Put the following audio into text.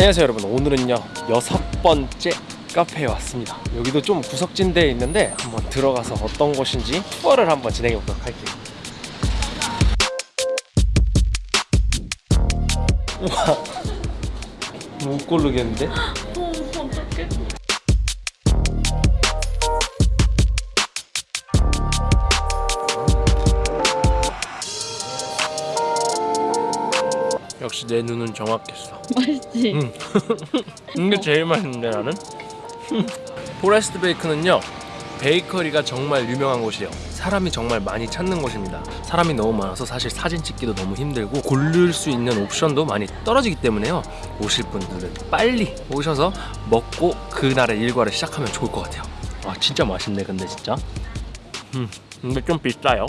안녕하세요 여러분. 오늘은요 여섯 번째 카페에 왔습니다. 여기도 좀 구석진 데에 있는데 한번 들어가서 어떤 곳인지 투어를 한번 진행해 보도록 할게요. 우와. 못 고르겠는데? 역시 내 눈은 정확했어. 맛있지? 응. 이게 제일 맛있는데 나는? 포레스트 베이크는요 베이커리가 정말 유명한 곳이에요. 사람이 정말 많이 찾는 곳입니다. 사람이 너무 많아서 사실 사진 찍기도 너무 힘들고 고를 수 있는 옵션도 많이 떨어지기 때문에요. 오실 분들은 빨리 오셔서 먹고 그날의 일과를 시작하면 좋을 것 같아요. 와 진짜 맛있네 근데 진짜. 음 근데 좀 비싸요